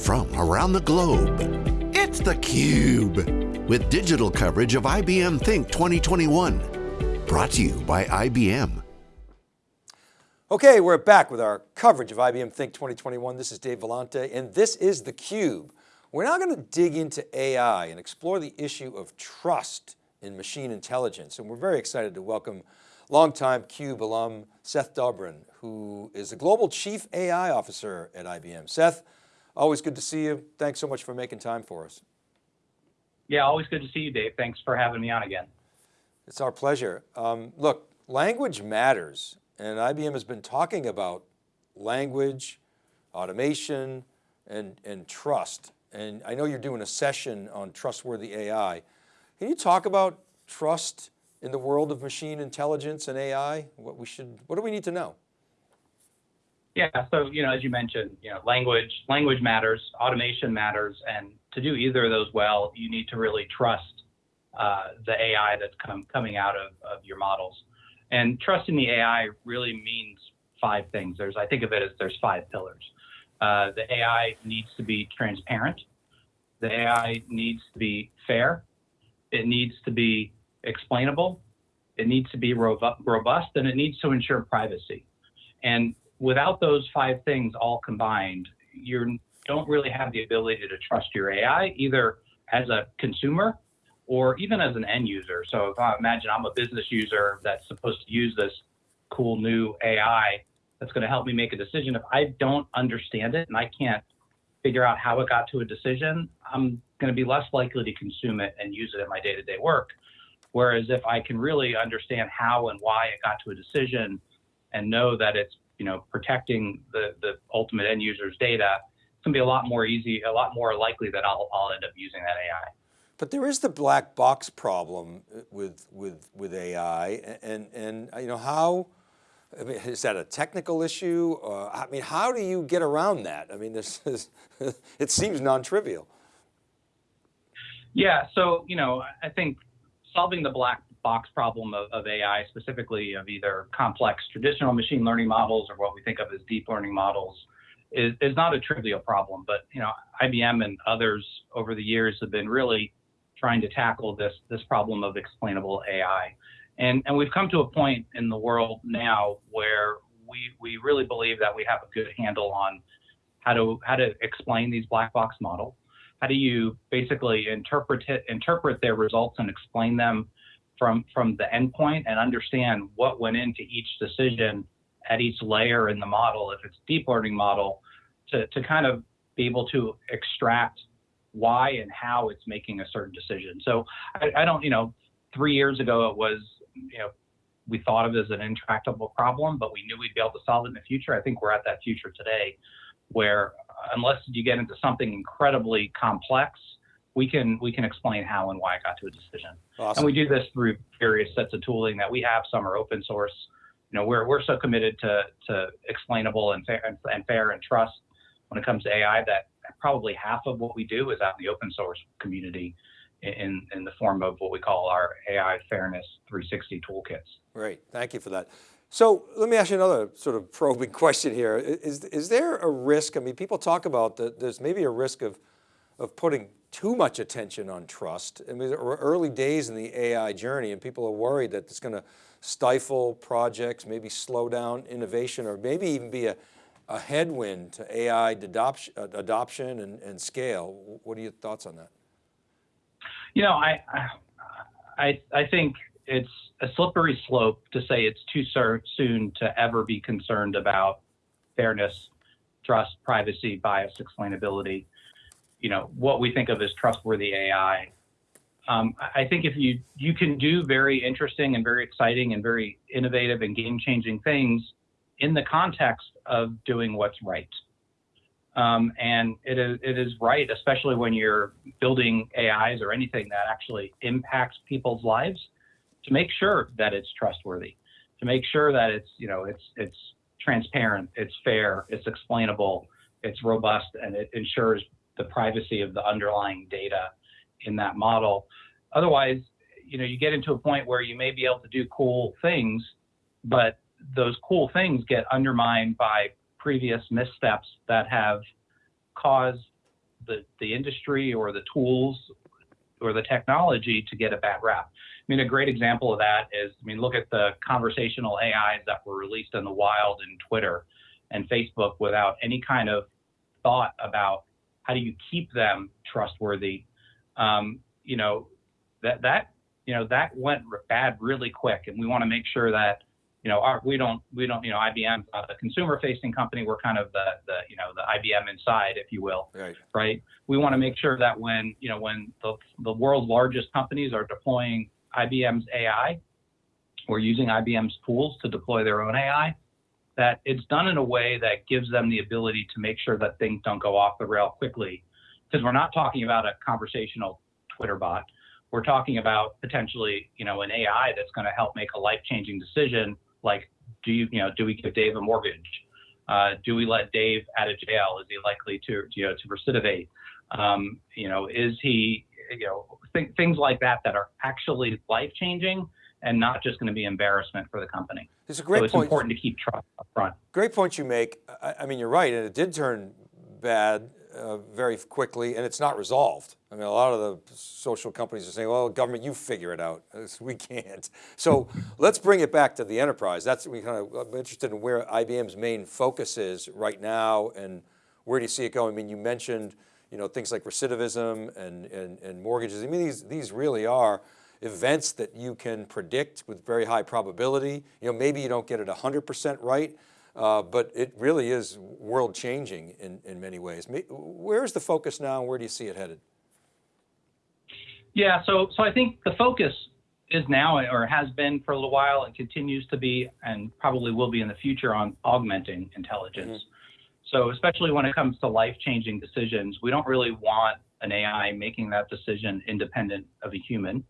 from around the globe. It's theCUBE, with digital coverage of IBM Think 2021. Brought to you by IBM. Okay, we're back with our coverage of IBM Think 2021. This is Dave Vellante, and this is theCUBE. We're now going to dig into AI and explore the issue of trust in machine intelligence. And we're very excited to welcome longtime CUBE alum, Seth Dobrin, who is the Global Chief AI Officer at IBM. Seth, always good to see you. Thanks so much for making time for us. Yeah, always good to see you, Dave. Thanks for having me on again. It's our pleasure. Um, look, language matters, and IBM has been talking about language, automation, and, and trust. And I know you're doing a session on trustworthy AI. Can you talk about trust in the world of machine intelligence and AI? What we should, what do we need to know? Yeah, so you know, as you mentioned, you know, language language matters, automation matters, and to do either of those well, you need to really trust uh, the AI that's come, coming out of, of your models. And trusting the AI really means five things. There's, I think of it as there's five pillars. Uh, the AI needs to be transparent. The AI needs to be fair. It needs to be explainable. It needs to be robust, and it needs to ensure privacy. And without those five things all combined, you don't really have the ability to trust your AI either as a consumer or even as an end user. So if I imagine I'm a business user that's supposed to use this cool new AI that's going to help me make a decision, if I don't understand it and I can't figure out how it got to a decision, I'm going to be less likely to consume it and use it in my day-to-day work. Whereas if I can really understand how and why it got to a decision and know that it's you know, protecting the, the ultimate end user's data, it's gonna be a lot more easy, a lot more likely that I'll, I'll end up using that AI. But there is the black box problem with, with, with AI and, and you know, how, I mean, is that a technical issue? Uh, I mean, how do you get around that? I mean, this is, it seems non-trivial. Yeah, so, you know, I think solving the black box problem of, of, AI, specifically of either complex traditional machine learning models or what we think of as deep learning models, is, is not a trivial problem. But you know, IBM and others over the years have been really trying to tackle this this problem of explainable AI, and and we've come to a point in the world now where we we really believe that we have a good handle on how to how to explain these black box models. How do you basically interpret it, interpret their results and explain them from from the endpoint and understand what went into each decision at each layer in the model, if it's deep learning model, to, to kind of be able to extract why and how it's making a certain decision. So I, I don't, you know, three years ago it was, you know, we thought of it as an intractable problem, but we knew we'd be able to solve it in the future. I think we're at that future today where uh, unless you get into something incredibly complex, we can we can explain how and why it got to a decision. Awesome. And we do this through various sets of tooling that we have. Some are open source. You know, we're we're so committed to to explainable and fair and, and fair and trust when it comes to AI that probably half of what we do is out in the open source community in in the form of what we call our AI Fairness 360 toolkits. Great, thank you for that. So let me ask you another sort of probing question here. Is, is there a risk, I mean, people talk about that there's maybe a risk of, of putting too much attention on trust. I mean, early days in the AI journey and people are worried that it's going to stifle projects, maybe slow down innovation, or maybe even be a, a headwind to AI adoption, uh, adoption and, and scale. What are your thoughts on that? You know, I, I, I think it's a slippery slope to say it's too soon to ever be concerned about fairness, trust, privacy, bias, explainability you know, what we think of as trustworthy AI. Um, I think if you you can do very interesting and very exciting and very innovative and game-changing things in the context of doing what's right. Um, and it is, it is right, especially when you're building AIs or anything that actually impacts people's lives, to make sure that it's trustworthy, to make sure that it's you know it's it's transparent, it's fair, it's explainable, it's robust, and it ensures the privacy of the underlying data in that model. Otherwise, you know, you get into a point where you may be able to do cool things, but those cool things get undermined by previous missteps that have caused the, the industry or the tools or the technology to get a bad rap. I mean, a great example of that is, I mean, look at the conversational AIs that were released in the wild in Twitter and Facebook without any kind of thought about how do you keep them trustworthy. Um, you know, that that you know that went bad really quick, and we want to make sure that you know, our, we don't, we don't, you know, IBM, the consumer-facing company, we're kind of the, the, you know, the IBM inside, if you will, right? Right. We want to make sure that when, you know, when the, the world's largest companies are deploying IBM's AI, or using IBM's tools to deploy their own AI, that it's done in a way that gives them the ability to make sure that things don't go off the rail quickly, because we're not talking about a conversational Twitter bot. We're talking about potentially, you know, an AI that's going to help make a life-changing decision like, do you, you know, do we give Dave a mortgage? Uh, do we let Dave out of jail? Is he likely to, you know, to recidivate? Um, you know, is he, you know, th- things like that that are actually life changing and not just going to be embarrassment for the company. It's a great so it's point. important to keep trust up front. Great point you make. I, I mean, you're right, and it did turn bad uh, very quickly and it's not resolved. I mean, a lot of the social companies are saying, well, government, you figure it out. We can't. So let's bring it back to the enterprise. That's, we kind of, I'm interested in where IBM's main focus is right now and where do you see it going? I mean, you mentioned, you know, things like recidivism and, and, and mortgages. I mean, these, these really are events that you can predict with very high probability. You know, maybe you don't get it 100% right, uh, but it really is world changing in, in many ways. Where's the focus now and where do you see it headed? Yeah, so, so I think the focus is now or has been for a little while and continues to be and probably will be in the future on augmenting intelligence. Mm-hmm. So especially when it comes to life-changing decisions, we don't really want an AI making that decision independent of a human.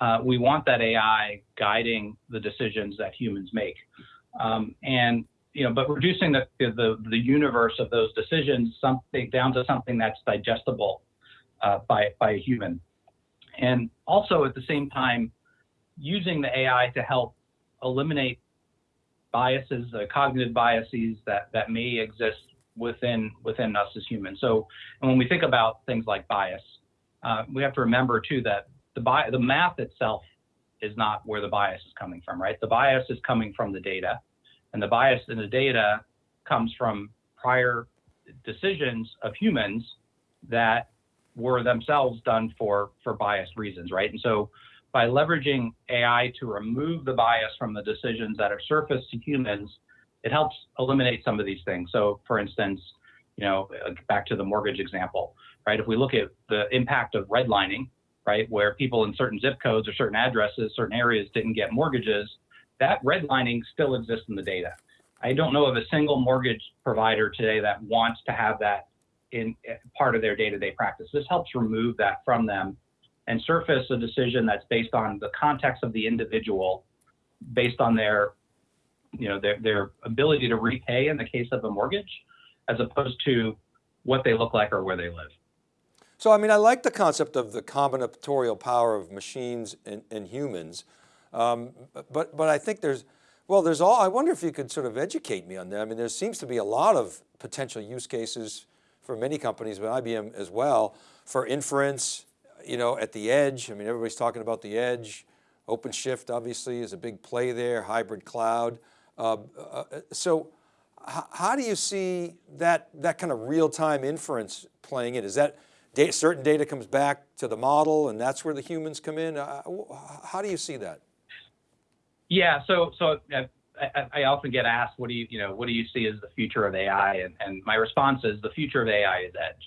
Uh, we want that AI guiding the decisions that humans make. Um, and you know, but reducing the, the, the universe of those decisions something down to something that's digestible uh, by, by a human. And also at the same time, using the AI to help eliminate biases, uh, cognitive biases that, that may exist within, within us as humans. So and when we think about things like bias, uh, we have to remember too that the, bi- the math itself is not where the bias is coming from, right? The bias is coming from the data. And the bias in the data comes from prior decisions of humans that were themselves done for, for biased reasons, right? And so by leveraging AI to remove the bias from the decisions that are surfaced to humans, it helps eliminate some of these things. So for instance, you know, back to the mortgage example, right? If we look at the impact of redlining, right, where people in certain zip codes or certain addresses, certain areas didn't get mortgages, that redlining still exists in the data. I don't know of a single mortgage provider today that wants to have that in part of their day-to-day practice. This helps remove that from them and surface a decision that's based on the context of the individual, based on their, you know, their, their ability to repay in the case of a mortgage, as opposed to what they look like or where they live. So, I mean, I like the concept of the combinatorial power of machines and, and humans. Um, but, but I think there's, well, there's all, I wonder if you could sort of educate me on that. I mean, there seems to be a lot of potential use cases for many companies, but IBM as well, for inference, you know, at the edge. I mean, everybody's talking about the edge. OpenShift obviously is a big play there, hybrid cloud. Uh, uh, so how do you see that, that kind of real-time inference playing in? Is that data, certain data comes back to the model and that's where the humans come in? Uh, how do you see that? Yeah, so so uh, I, I, often get asked, what do you you know what do you see as the future of AI? And, and my response is the future of AI is edge.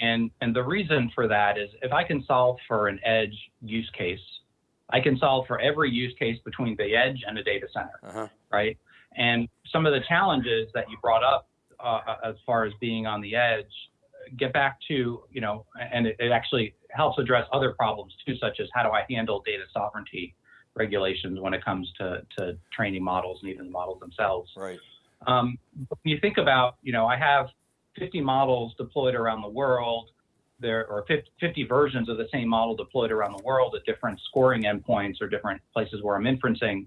And and the reason for that is if I can solve for an edge use case, I can solve for every use case between the edge and a data center, uh-huh. right? And some of the challenges that you brought up uh, as far as being on the edge get back to you know, and it, it actually helps address other problems too, such as how do I handle data sovereignty regulations when it comes to, to training models and even the models themselves. Right. Um, when you think about, you know, I have 50 models deployed around the world. There are 50 versions of the same model deployed around the world at different scoring endpoints or different places where I'm inferencing.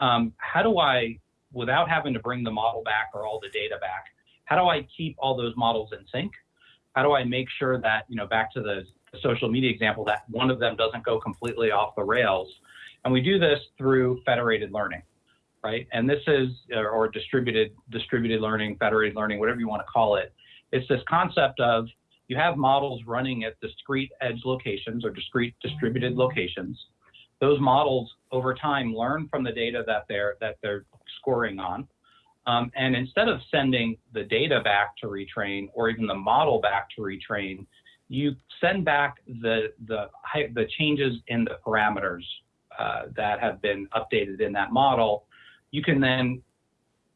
Um, how do I, without having to bring the model back or all the data back, how do I keep all those models in sync How do I make sure that, you know, back to the social media example, that one of them doesn't go completely off the rails? And we do this through federated learning, right? And this is, or distributed, distributed learning, federated learning, whatever you want to call it. It's this concept of you have models running at discrete edge locations or discrete distributed locations. Those models over time learn from the data that they're that they're scoring on. Um, and instead of sending the data back to retrain or even the model back to retrain, you send back the the the changes in the parameters uh, that have been updated in that model. You can then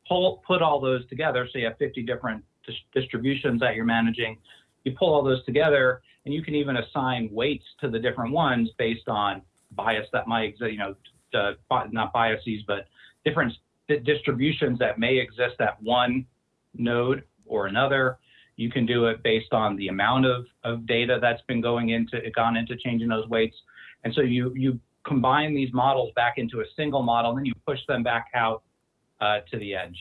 pull put all those together. So you have 50 different dis distributions that you're managing. You pull all those together, and you can even assign weights to the different ones based on bias that might exist. You know, uh, not biases, but different distributions that may exist at one node or another. You can do it based on the amount of, of data that's been going into it gone into changing those weights. And so you you combine these models back into a single model, and then you push them back out uh, to the edge.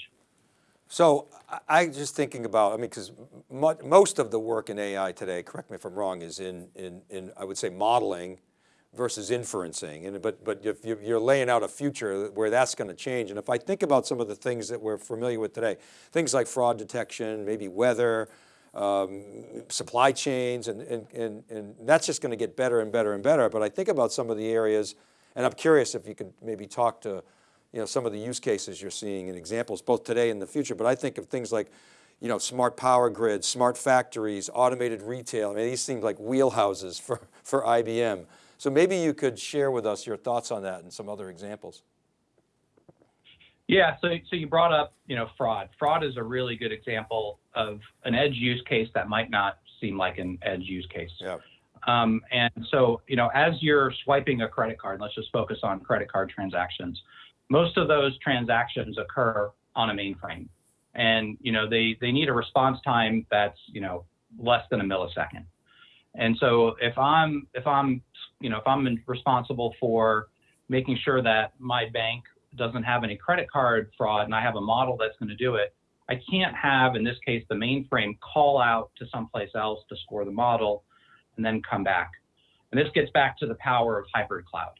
So I just thinking about, I mean, because most of the work in AI today, correct me if I'm wrong, is in, in, in I would say modeling versus inferencing. And, but, but if you're laying out a future where that's going to change. And if I think about some of the things that we're familiar with today, things like fraud detection, maybe weather, um, supply chains, and, and, and, and that's just going to get better and better and better. But I think about some of the areas, and I'm curious if you could maybe talk to you know, some of the use cases you're seeing and examples both today and the future, but I think of things like, you know, smart power grids, smart factories, automated retail. I mean, these seem like wheelhouses for, for IBM. So maybe you could share with us your thoughts on that and some other examples. Yeah, so, so you brought up, you know, fraud. Fraud is a really good example of an edge use case that might not seem like an edge use case. Yeah. Um, and so, you know, as you're swiping a credit card, let's just focus on credit card transactions most of those transactions occur on a mainframe and you know they they need a response time that's you know less than a millisecond and so if i'm if i'm you know if i'm responsible for making sure that my bank doesn't have any credit card fraud and i have a model that's going to do it i can't have in this case the mainframe call out to someplace else to score the model and then come back. And this gets back to the power of hybrid cloud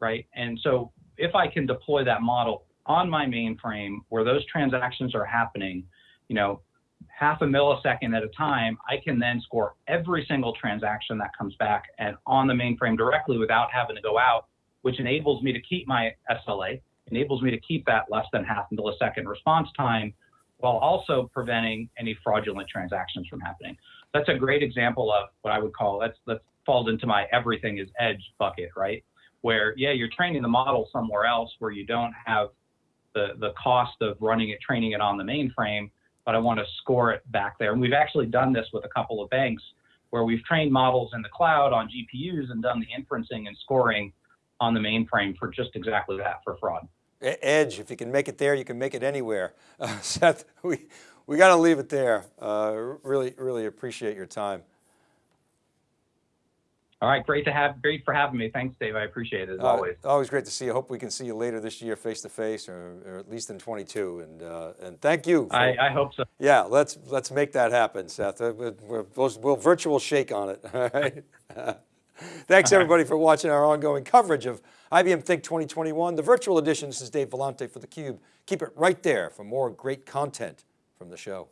right? And so if I can deploy that model on my mainframe where those transactions are happening, you know, half a millisecond at a time, I can then score every single transaction that comes back and on the mainframe directly without having to go out, which enables me to keep my SLA, enables me to keep that less than half millisecond response time while also preventing any fraudulent transactions from happening. That's a great example of what I would call that's that falls into my everything is edge bucket, right? where yeah you're training the model somewhere else where you don't have the the cost of running it training it on the mainframe but i want to score it back there. And we've actually done this with a couple of banks where we've trained models in the cloud on gpus and done the inferencing and scoring on the mainframe for just exactly that for fraud. Edge if you can make it there you can make it anywhere. Uh, seth we we got to leave it there. Uh, really really appreciate your time all right, great to have, great for having me. Thanks, Dave. I appreciate it as uh, always. Always great to see you. Hope we can see you later this year, face to face, or, or at least in 22. And uh, and thank you. For, I, I hope so. Yeah, let's let's make that happen, Seth. Uh, we'll, we'll virtual shake on it. All right. Thanks everybody for watching our ongoing coverage of IBM Think 2021, the virtual edition. This is Dave Vellante for theCUBE. Keep it right there for more great content from the show.